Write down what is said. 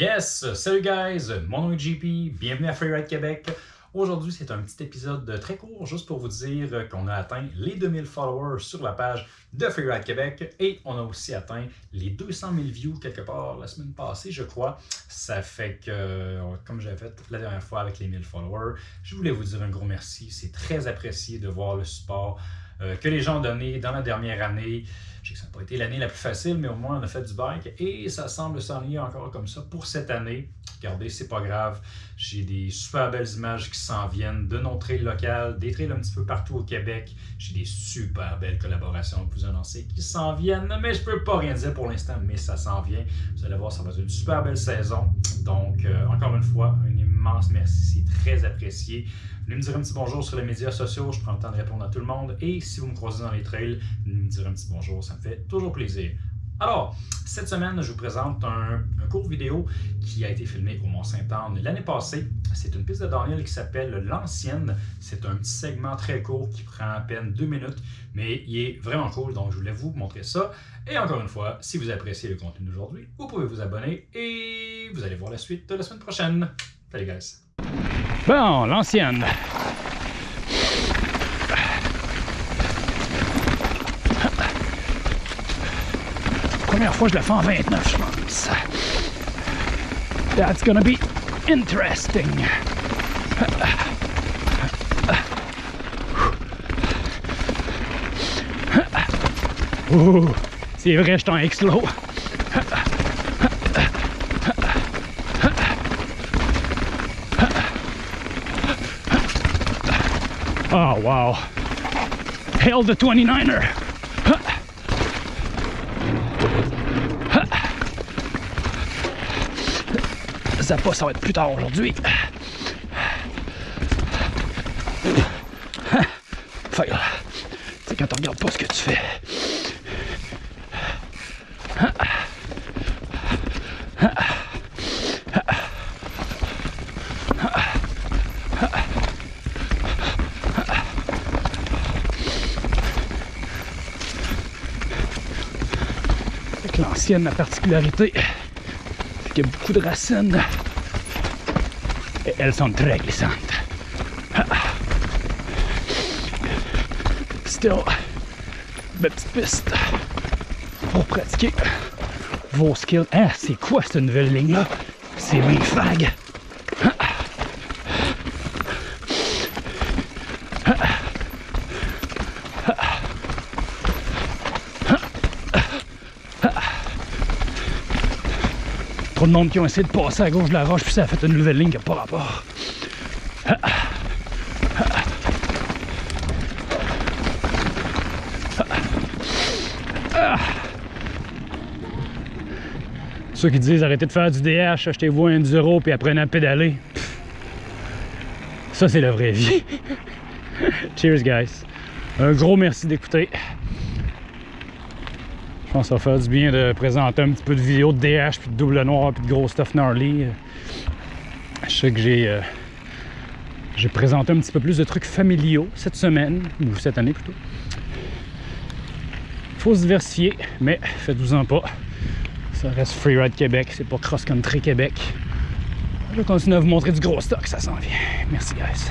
Yes! Salut guys! Mon nom est JP, bienvenue à Freeride Québec. Aujourd'hui, c'est un petit épisode très court juste pour vous dire qu'on a atteint les 2000 followers sur la page de Freeride Québec et on a aussi atteint les 200 000 views quelque part la semaine passée, je crois. Ça fait que, comme j'avais fait la dernière fois avec les 1000 followers, je voulais vous dire un gros merci. C'est très apprécié de voir le support euh, que les gens ont donné dans la dernière année. Ça n'a pas été l'année la plus facile, mais au moins on a fait du bike et ça semble s'ennuyer encore comme ça pour cette année. Regardez, c'est pas grave. J'ai des super belles images qui s'en viennent de nos trails locales, des trails un petit peu partout au Québec. J'ai des super belles collaborations que vous annoncez qui s'en viennent, mais je peux pas rien dire pour l'instant, mais ça s'en vient. Vous allez voir, ça va être une super belle saison. Donc, euh, encore une fois, un immense merci, c'est très apprécié. Venez me dire un petit bonjour sur les médias sociaux, je prends le temps de répondre à tout le monde. Et si vous me croisez dans les trails, venez me dire un petit bonjour, ça me fait toujours plaisir. Alors, cette semaine, je vous présente un, court vidéo qui a été filmé au Mont-Saint-Anne l'année passée. C'est une piste de Daniel qui s'appelle L'Ancienne. C'est un petit segment très court qui prend à peine deux minutes, mais il est vraiment cool, donc je voulais vous montrer ça. Et encore une fois, si vous appréciez le contenu d'aujourd'hui, vous pouvez vous abonner et vous allez voir la suite la semaine prochaine. Guys! Bon, L'Ancienne. Première fois, je la fais en 29, je pense. That's gonna be interesting. C'est vrai, je suis en explo. Oh, wow. Hail the 29er. Ça pas, ça va être plus tard aujourd'hui. Fail. C'est quand on regarde pas ce que tu fais. L'ancienne, la particularité, c'est qu'il y a beaucoup de racines et elles sont très glissantes. Still, belle petite piste pour pratiquer vos skills. Ah, c'est quoi cette nouvelle ligne-là? C'est mes fag. Trop de monde qui ont essayé de passer à gauche de la roche, puis ça a fait une nouvelle ligne qui n'a pas rapport. Ceux qui disent arrêtez de faire du DH, achetez-vous un enduro puis apprenez à pédaler. Ça, c'est la vraie vie. Cheers, guys. Un gros merci d'écouter. Je pense que ça va faire du bien de présenter un petit peu de vidéos de DH, puis de double noir, puis de gros stuff gnarly. Je sais que j'ai euh, j'ai présenté un petit peu plus de trucs familiaux cette semaine, ou cette année plutôt. Faut se diversifier, mais faites-vous-en pas. Ça reste Freeride Québec, c'est pas Cross Country Québec. Je vais continuer à vous montrer du gros stock, ça s'en vient. Merci guys.